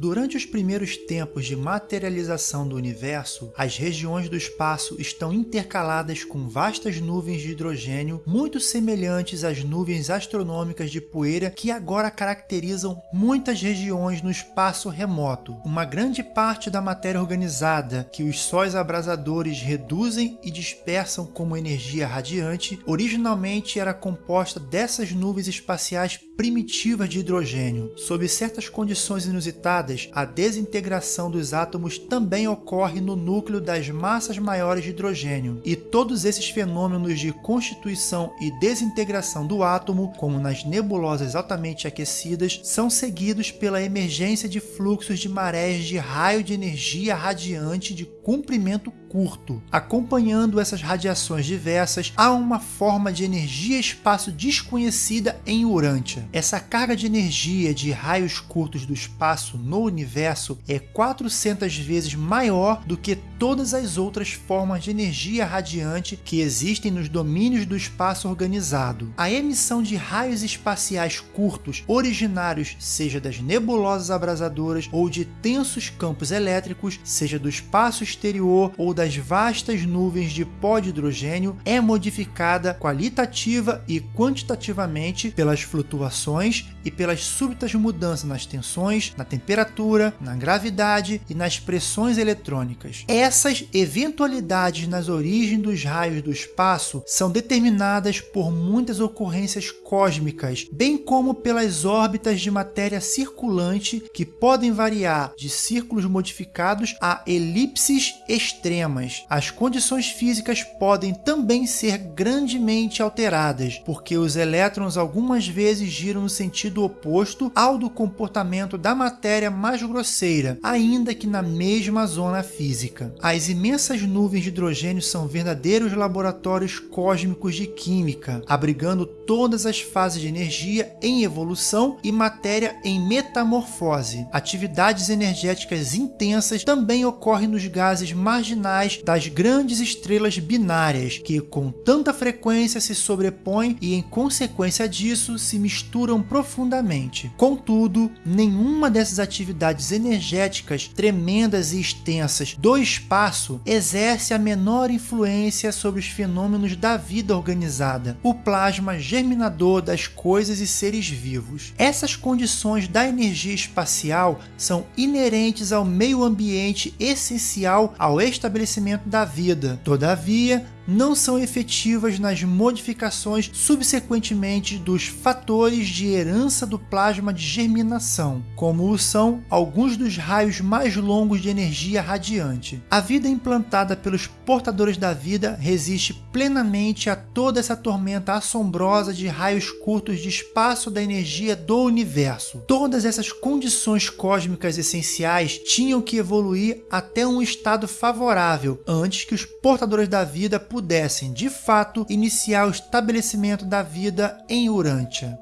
Durante os primeiros tempos de materialização do universo, as regiões do espaço estão intercaladas com vastas nuvens de hidrogênio muito semelhantes às nuvens astronômicas de poeira que agora caracterizam muitas regiões no espaço remoto. Uma grande parte da matéria organizada que os sóis abrasadores reduzem e dispersam como energia radiante, originalmente era composta dessas nuvens espaciais primitivas de hidrogênio. Sob certas condições inusitadas, a desintegração dos átomos também ocorre no núcleo das massas maiores de hidrogênio, e todos esses fenômenos de constituição e desintegração do átomo, como nas nebulosas altamente aquecidas, são seguidos pela emergência de fluxos de marés de raio de energia radiante de comprimento curto. Acompanhando essas radiações diversas, há uma forma de energia-espaço desconhecida em Urântia. Essa carga de energia de raios curtos do espaço no universo é 400 vezes maior do que todas as outras formas de energia radiante que existem nos domínios do espaço organizado. A emissão de raios espaciais curtos originários, seja das nebulosas abrasadoras ou de tensos campos elétricos, seja do espaço exterior ou das vastas nuvens de pó de hidrogênio, é modificada qualitativa e quantitativamente pelas flutuações e pelas súbitas mudanças nas tensões, na temperatura, na gravidade e nas pressões eletrônicas. Essas eventualidades nas origens dos raios do espaço são determinadas por muitas ocorrências cósmicas, bem como pelas órbitas de matéria circulante que podem variar de círculos modificados a elipses extremas. As condições físicas podem também ser grandemente alteradas, porque os elétrons algumas vezes giram no sentido oposto ao do comportamento da matéria mais grosseira, ainda que na mesma zona física. As imensas nuvens de hidrogênio são verdadeiros laboratórios cósmicos de química, abrigando todas as fases de energia em evolução e matéria em metamorfose. Atividades energéticas intensas também ocorrem nos gases marginais das grandes estrelas binárias, que com tanta frequência se sobrepõem e, em consequência disso, se misturam profundamente. Contudo, nenhuma dessas atividades energéticas tremendas e extensas do espaço exerce a menor influência sobre os fenômenos da vida organizada, o plasma germinador das coisas e seres vivos. Essas condições da energia espacial são inerentes ao meio ambiente essencial ao estabelecimento da vida. Todavia, não são efetivas nas modificações subsequentemente dos fatores de herança do plasma de germinação, como o são alguns dos raios mais longos de energia radiante. A vida implantada pelos portadores da vida resiste plenamente a toda essa tormenta assombrosa de raios curtos de espaço da energia do universo. Todas essas condições cósmicas essenciais tinham que evoluir até um estado favorável antes que os portadores da vida pudessem, de fato, iniciar o estabelecimento da vida em Urântia.